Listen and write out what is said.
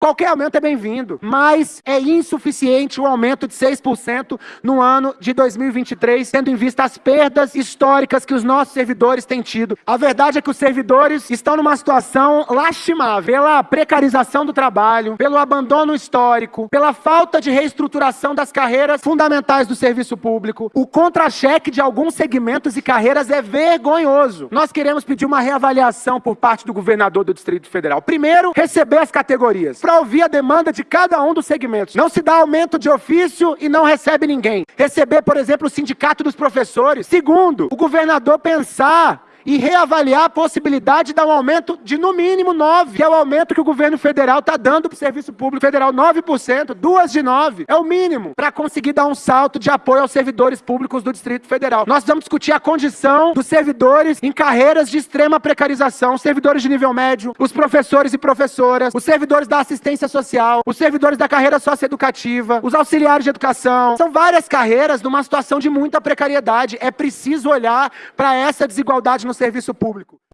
Qualquer aumento é bem-vindo, mas é insuficiente o aumento de 6% no ano de 2023, tendo em vista as perdas históricas que os nossos servidores têm tido. A verdade é que os servidores estão numa situação lastimável pela precarização do trabalho, pelo abandono histórico, pela falta de reestruturação das carreiras fundamentais do serviço público. O contra-cheque de alguns segmentos e carreiras é vergonhoso. Nós queremos pedir uma reavaliação por parte do governador do Distrito Federal. Primeiro, receber as categorias para ouvir a demanda de cada um dos segmentos. Não se dá aumento de ofício e não recebe ninguém. Receber, por exemplo, o sindicato dos professores. Segundo, o governador pensar e reavaliar a possibilidade de dar um aumento de no mínimo 9, que é o aumento que o governo federal está dando para o serviço público federal, 9%, duas de 9, é o mínimo, para conseguir dar um salto de apoio aos servidores públicos do Distrito Federal. Nós vamos discutir a condição dos servidores em carreiras de extrema precarização, servidores de nível médio, os professores e professoras, os servidores da assistência social, os servidores da carreira socioeducativa, os auxiliares de educação. São várias carreiras numa situação de muita precariedade. É preciso olhar para essa desigualdade no serviço público.